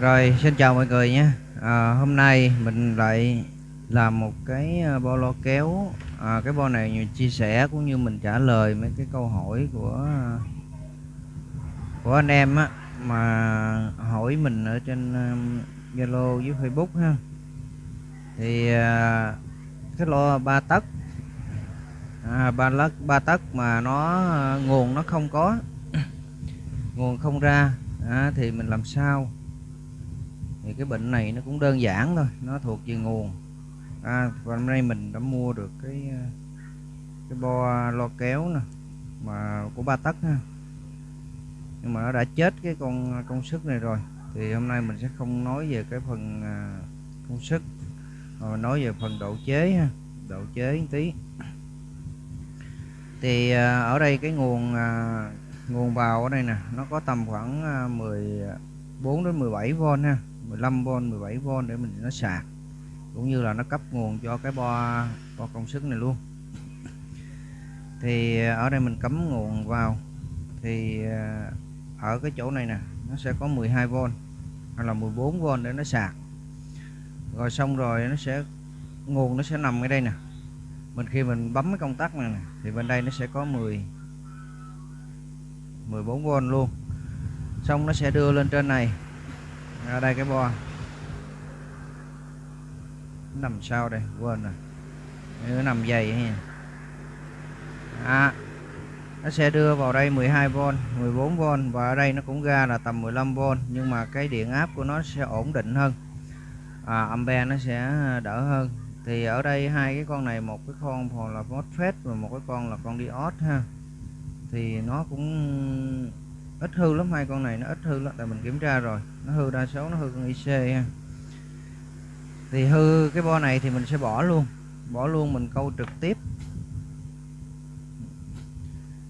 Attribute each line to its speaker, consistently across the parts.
Speaker 1: Rồi, xin chào mọi người nhé. À, hôm nay mình lại làm một cái à, bo lo kéo. À, cái bo này mình chia sẻ cũng như mình trả lời mấy cái câu hỏi của à, của anh em á mà hỏi mình ở trên um, Zalo với Facebook ha. Thì à, cái lo ba tấc à, ba lắc ba tấc mà nó nguồn nó không có nguồn không ra à, thì mình làm sao thì cái bệnh này nó cũng đơn giản thôi nó thuộc về nguồn. À, và hôm nay mình đã mua được cái à, cái bo lo kéo nè mà của ba tấc ha. Nhưng mà nó đã chết cái con à, công sức này rồi. Thì hôm nay mình sẽ không nói về cái phần à, công sức mà nói về phần độ chế ha độ chế một tí. Thì ở đây cái nguồn nguồn vào ở đây nè nó có tầm khoảng 14 đến 17V ha. 15V 17V để mình nó sạc. Cũng như là nó cấp nguồn cho cái bo bo công suất này luôn. Thì ờ, ở đây mình cắm nguồn vào. Thì ờ, ở cái chỗ này nè nó sẽ có 12V hoặc là 14V để nó sạc. Rồi xong rồi nó sẽ nguồn nó sẽ nằm ở đây nè. Mình khi mình bấm cái công tắc này nè, thì bên đây nó sẽ có 10 14V luôn. Xong nó sẽ đưa lên trên này ở đây cái bo. Nằm sau đây quên rồi. Nó nằm dày ha. À, nó sẽ đưa vào đây 12V 14V và ở đây nó cũng ra là tầm 15V nhưng mà cái điện áp của nó sẽ ổn định hơn. À, ampere nó sẽ đỡ hơn. Thì ở đây hai cái con này một cái con là MOSFET và một cái con là con diode ha. Thì nó cũng ít hư lắm hai con này nó ít hư lắm tại mình kiểm tra rồi nó hư đa số, nó hư con IC ha. Thì hư cái bo này thì mình sẽ bỏ luôn. Bỏ luôn mình câu trực tiếp.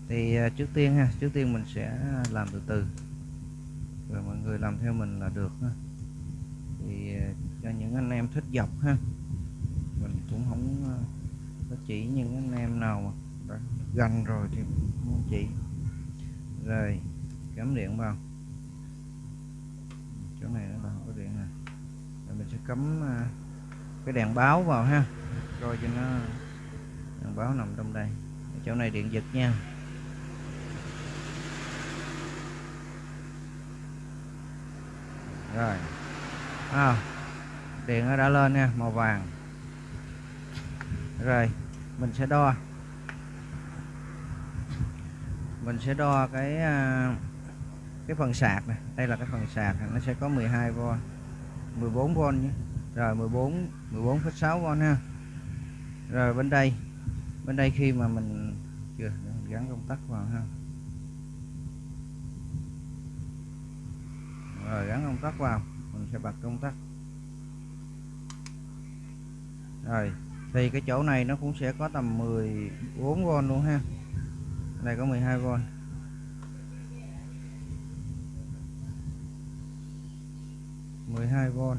Speaker 1: Thì à, trước tiên ha, trước tiên mình sẽ làm từ từ. Rồi mọi người làm theo mình là được ha. Thì à, cho những anh em thích dọc ha. Mình cũng không à, có chỉ những anh em nào mà đã gần rồi thì không chỉ. Rồi, cắm điện vào chỗ này nó có điện nè. Rồi mình sẽ cắm à, cái đèn báo vào ha. Coi cho nó đèn báo nằm trong đây. Chỗ này điện giật nha. Rồi. À, điện nó đã lên nha màu vàng. Rồi mình sẽ đo. Mình sẽ đo cái à, cái phần sạc này đây là cái phần sạc nó sẽ có 12V 14V nhé. Rồi 14 14,6V ha. Rồi bên đây bên đây khi mà mình chưa gắn công tắc vào ha. Rồi gắn công tắc vào mình sẽ bật công tắc. Rồi thì cái chỗ này nó cũng sẽ có tầm 14V luôn ha. Đây có 12V 12V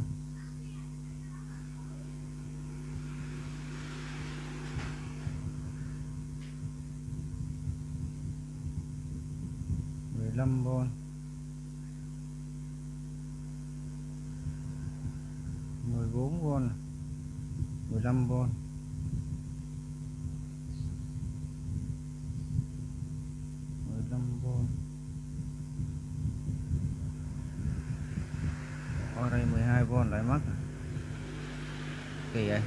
Speaker 1: mười lăm v mười bốn v mười lăm v mười lăm v ở đây 12V lại mất kỳ vậy?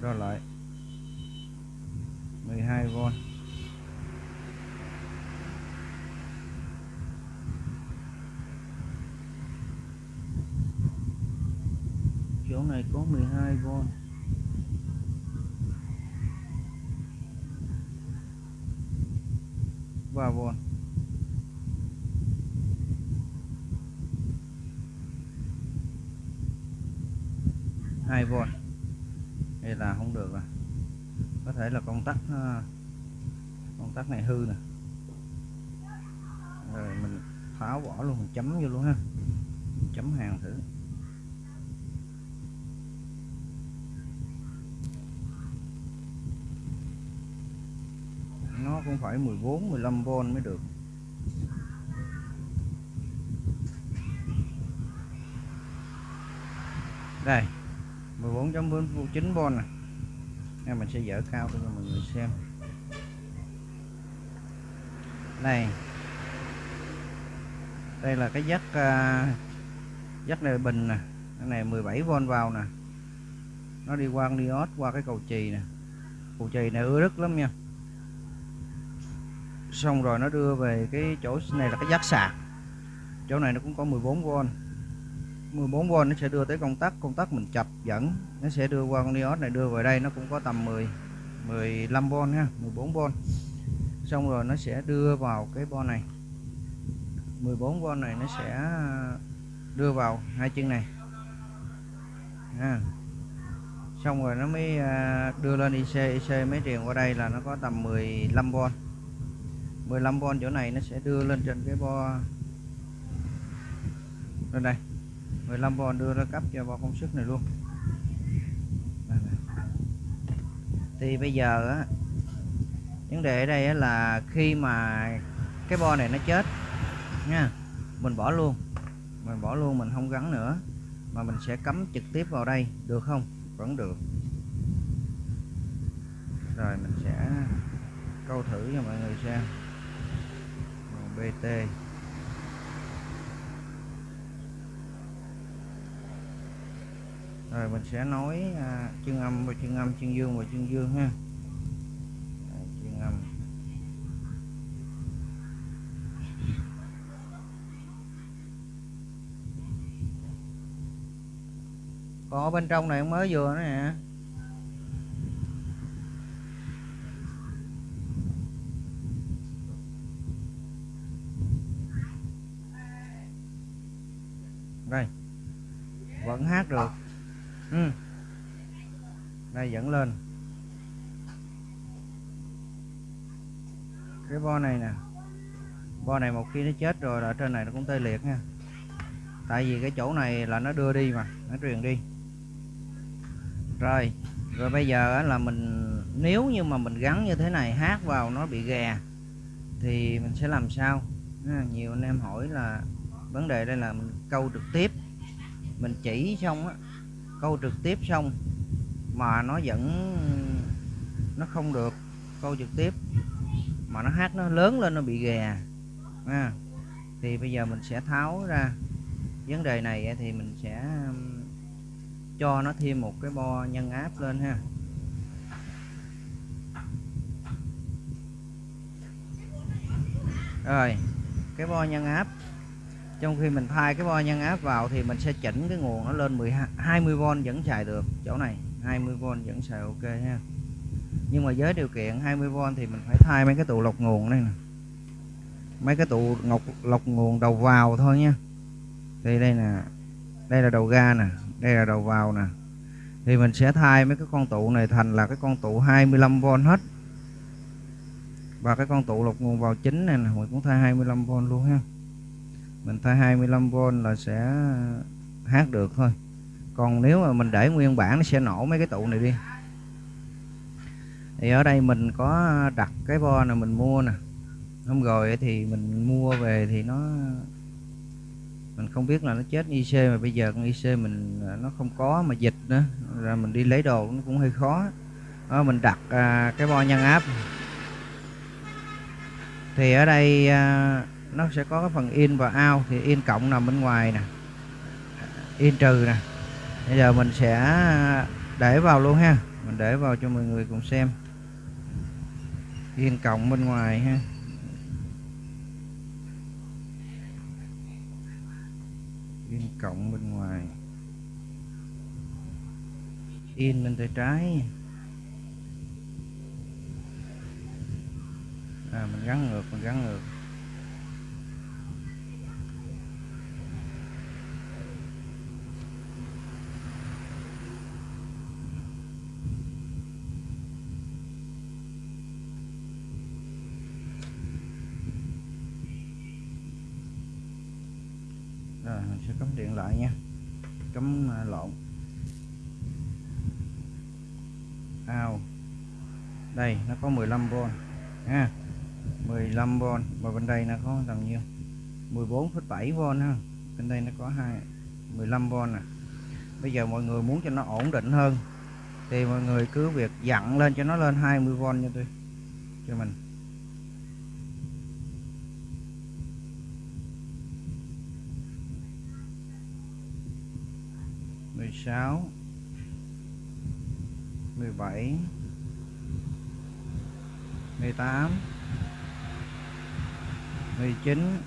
Speaker 1: Rồi lại. 12V chỗ này có 12V 3V 2V đây là không được rồi. Có thể là công tắc ờ, công tắc này hư nè. Rồi mình tháo bỏ luôn, mình chấm vô luôn ha. Mình chấm hàng thử. Nó cũng phải 14 15V mới được. Đây. 14.49V nè. Nên mình sẽ dỡ cao cho mọi người xem. Đây đây là cái dắt uh, dắt này bình nè. Cái này 17V vào nè. Nó đi qua diode qua cái cầu chì nè. Cầu chì này ưa rất lắm nha. Xong rồi nó đưa về cái chỗ này là cái dắt sạc. Chỗ này nó cũng có 14V 14V nó sẽ đưa tới công tắc công tắc mình chập dẫn, nó sẽ đưa qua con diode này đưa về đây, nó cũng có tầm 10 15V ha 14V xong rồi nó sẽ đưa vào cái bo này. 14V này nó sẽ đưa vào hai chân này. Ha. xong rồi nó mới à, đưa lên IC IC mới truyền qua đây là nó có tầm 15V 15V chỗ này nó sẽ đưa lên trên cái bo, lên đây. 15V đưa ra cấp cho bo công suất này luôn. Thì bây giờ á, vấn đề ở đây là khi mà cái bo này nó chết nha, mình bỏ luôn, mình bỏ luôn, mình không gắn nữa, mà mình sẽ cắm trực tiếp vào đây, được không? Vẫn được. Rồi mình sẽ câu thử cho mọi người xem. BT rồi mình sẽ nói à, chân âm và chân âm chân dương và chân dương ha. Chân âm. Còn ở bên trong này mới vừa nữa nè. Đây. Vẫn hát được ừ. đây, dẫn lên. Cái bo này nè. Bo này một khi nó chết rồi là ở trên này nó cũng tê liệt nha. Tại vì cái chỗ này là nó đưa đi mà, nó truyền đi. Rồi rồi bây giờ là mình, nếu như mà mình gắn như thế này, hát vào nó bị gè thì mình sẽ làm sao? À, nhiều anh em hỏi là vấn đề đây là mình câu trực tiếp, mình chỉ xong á câu trực tiếp xong mà nó vẫn nó không được câu trực tiếp mà nó hát nó lớn lên nó bị ghè à, thì bây giờ mình sẽ tháo ra vấn đề này thì mình sẽ um, cho nó thêm một cái bo nhân áp lên ha. Rồi cái bo nhân áp trong khi mình thay cái bo nhân áp vào thì mình sẽ chỉnh cái nguồn nó lên 12 20V vẫn xài được, chỗ này 20V vẫn xài ok ha. Nhưng mà với điều kiện 20V thì mình phải thay mấy cái tụ lọc nguồn đây nè. Mấy cái tụ ngọc, lọc nguồn đầu vào thôi nha. Thì đây nè, đây là đầu ga nè, đây là đầu vào nè. Thì mình sẽ thay mấy cái con tụ này thành là cái con tụ 25V hết. Và cái con tụ lọc nguồn vào chính này nè, mình cũng thay 25V luôn ha mình thay 25V là sẽ hát được thôi. Còn nếu mà mình để nguyên bản nó sẽ nổ mấy cái tụ này đi. Thì ở đây mình có đặt cái bo này mình mua nè. Hôm rồi thì mình mua về thì nó mình không biết là nó chết IC mà bây giờ con IC mình à, nó không có mà dịch nữa. Rồi mình đi lấy đồ nó cũng hơi khó. Đó, mình đặt à, cái bo nhân áp. Thì ở đây à, nó sẽ có cái phần in và out, thì in cộng nằm bên ngoài nè. In trừ nè. Bây giờ mình sẽ để vào luôn ha. Mình để vào cho mọi người cùng xem. In cộng bên ngoài ha. In cộng bên ngoài. In bên tay trái. À mình gắn ngược, mình gắn ngược rồi mình sẽ cắm điện lại nha. Cắm à, lộn. Ao. Đây nó có 15V ha. 15V và bên đây nó có tầm nhiêu 14,7V ha. Bên đây nó có hai 15V nè. Bây giờ mọi người muốn cho nó ổn định hơn thì mọi người cứ việc dặn lên cho nó lên 20V cho tôi cho mình. Mười sáu mười bảy mười tám mười chín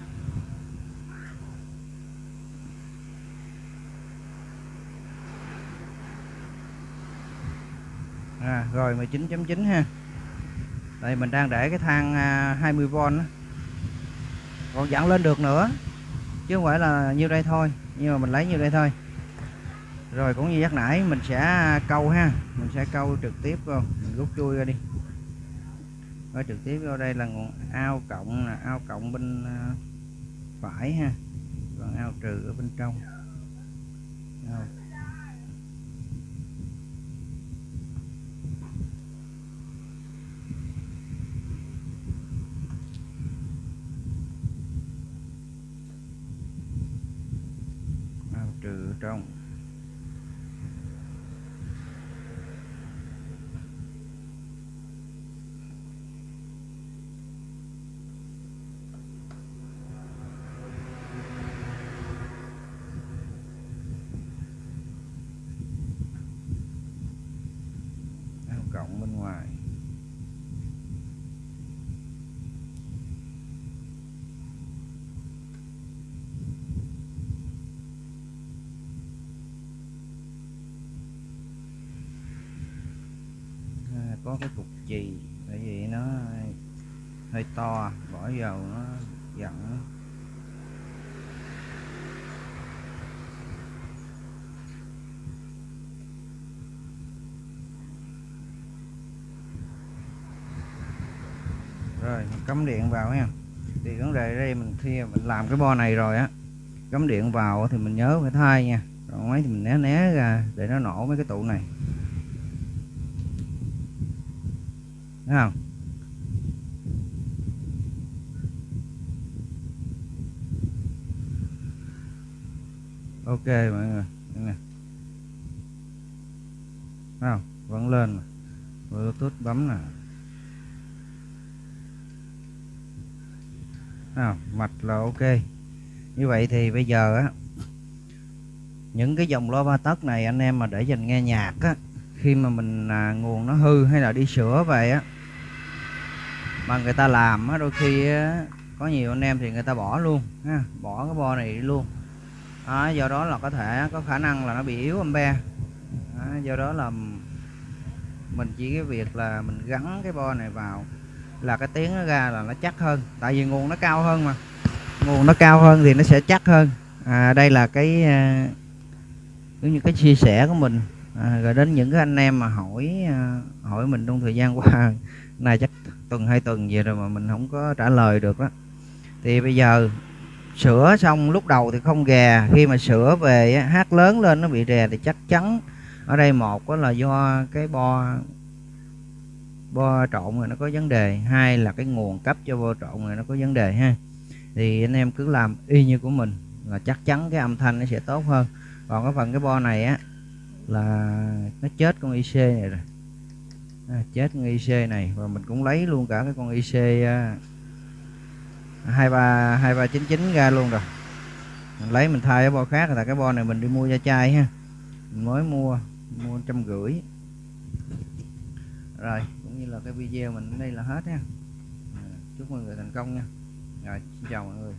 Speaker 1: à, rồi 19.9 ha đây mình đang để cái thang à, 20V đó. còn dặn lên được nữa chứ không phải là nhiêu đây thôi nhưng mà mình lấy nhiêu đây thôi rồi cũng như nhắc nãy mình sẽ câu ha. Mình sẽ câu trực tiếp không, mình rút chui ra đi. Rồi trực tiếp vô đây là nguồn ao cộng là ao cộng bên à, phải ha. Còn ao trừ ở bên trong. Ao. Trừ trong. Cộng bên ngoài. À, có cái cục chì bởi vì nó hơi to, bỏ vào nó rồi cắm điện vào nha. Thì vấn đề đây mình khi mình làm cái bo này rồi á, cắm điện vào thì mình nhớ phải thay nha. Còn mấy thì mình né né ra để nó nổ mấy cái tụ này. Thấy không? Ok mọi người nè. Thấy không? Vẫn lên mà. Bluetooth bấm nè. Nào Mạch là ok. Như vậy thì bây giờ á những cái dòng loa ba tấc này anh em mà để dành nghe nhạc á khi mà mình à, nguồn nó hư hay là đi sửa về á mà người ta làm á đôi khi á, có nhiều anh em thì người ta bỏ luôn ha bỏ cái bo này đi luôn. À, do đó là có thể có khả năng là nó bị yếu ampe à, do đó là mình chỉ cái việc là mình gắn cái bo này vào là cái tiếng nó ra là nó chắc hơn. Tại vì nguồn nó cao hơn mà. Nguồn nó cao hơn thì nó sẽ chắc hơn. À, đây là cái à, giống như cái chia sẻ của mình. À, rồi đến những cái anh em mà hỏi à, hỏi mình trong thời gian qua này chắc tuần hai tuần gì rồi mà mình không có trả lời được đó thì bây giờ sửa xong lúc đầu thì không gà, khi mà sửa về hát lớn lên nó bị rè thì chắc chắn ở đây một là do cái bo bo trộn rồi nó có vấn đề. Hai là cái nguồn cấp cho bo trộn rồi nó có vấn đề ha. Thì anh em cứ làm y như của mình là chắc chắn cái âm thanh nó sẽ tốt hơn. Còn cái phần cái bo này á là nó chết con IC này rồi. À, chết con IC này và mình cũng lấy luôn cả cái con IC à, hai ba hai ba chín chín ra luôn rồi. Mình lấy mình thay cái bo khác là cái bo này mình đi mua da chai ha. Mình mới mua mua trăm rưỡi. Rồi là cái video mình đây là hết ha. À, chúc mọi người thành công nha. Rồi, xin chào mọi người.